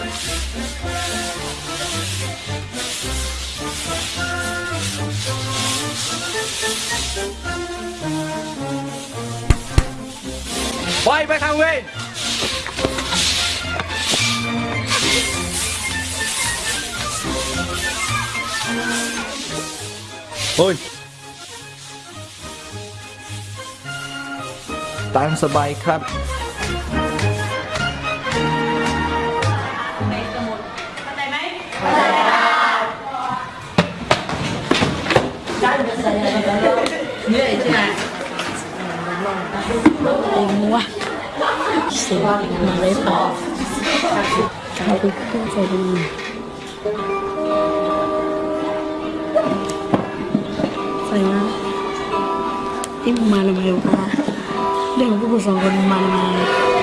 ไปไปทางเวรโอ้ย ตามสบายครับ เหนื่อยใช่ไหมเองวะเสียมาเลยต่อการไปขึ้นใจดีใส่มาที่มาทำไมวะเรื่องพวกกูสองคนมึงมาทำไม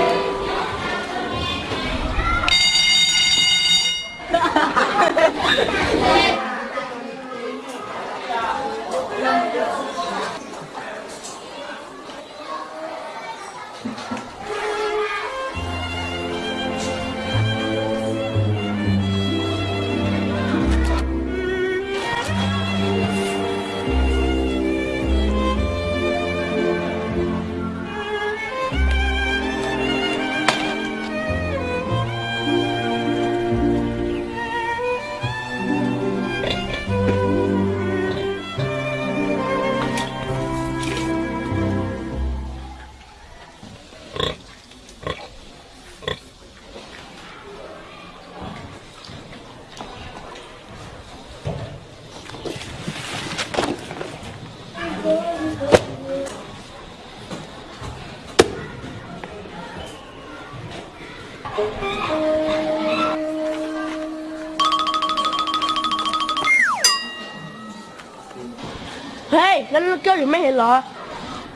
Hê, nó, nó kêu gì mấy hiện lọ?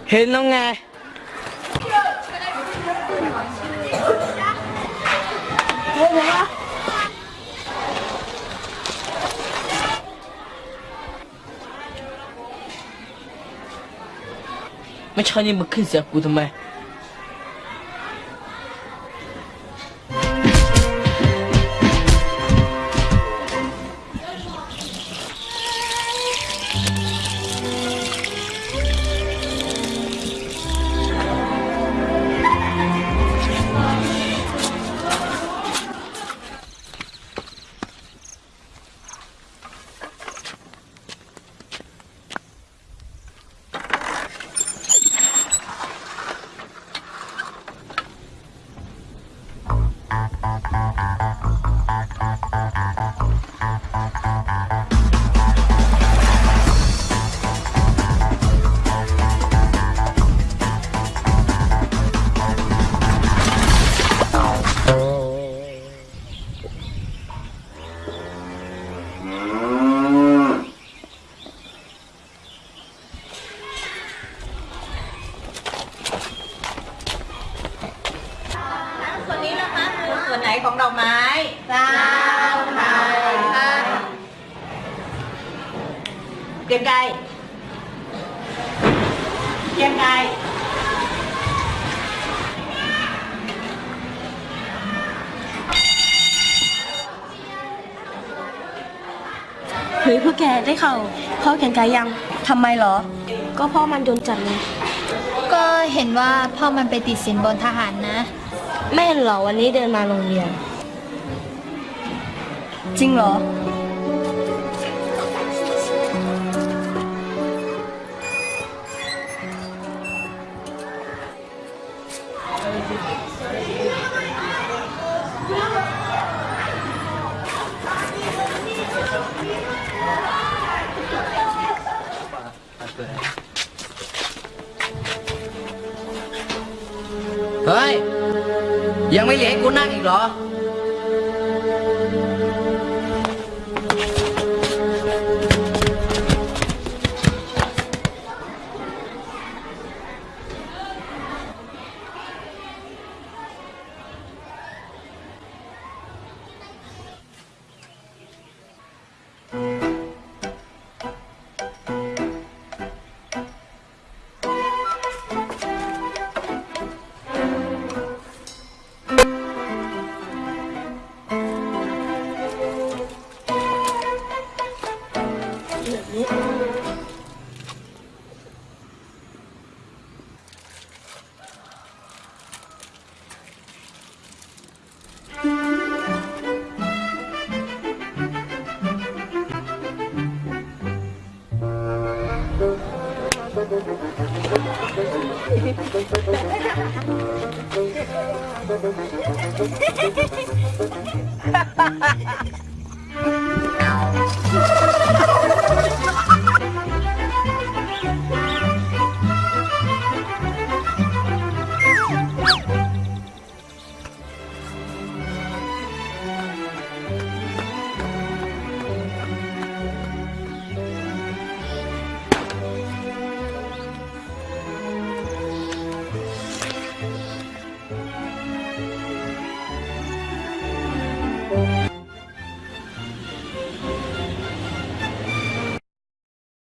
Hiện nó nghe. Mấy cho nên mà kinh sợ của tụi mày. ของดอกไม้ดาวไม้ค่ะเกรียงไกรเกรียงไกรเฮ้ยพวกแกได้ข่าวเข้าแข่งกายยังทำไมเหรอ ก็พ่อมันโดนจับไงก็เห็นว่าพ่อมันไปติดสินบนทหารนะ ไม่เห็นเหรอวันนี้เดินมาโรงเรียน จริงเหรอ เฮ้ย ยังไม่เหลือให้กูนั่งอีกเหรอ Ha ha ha ha!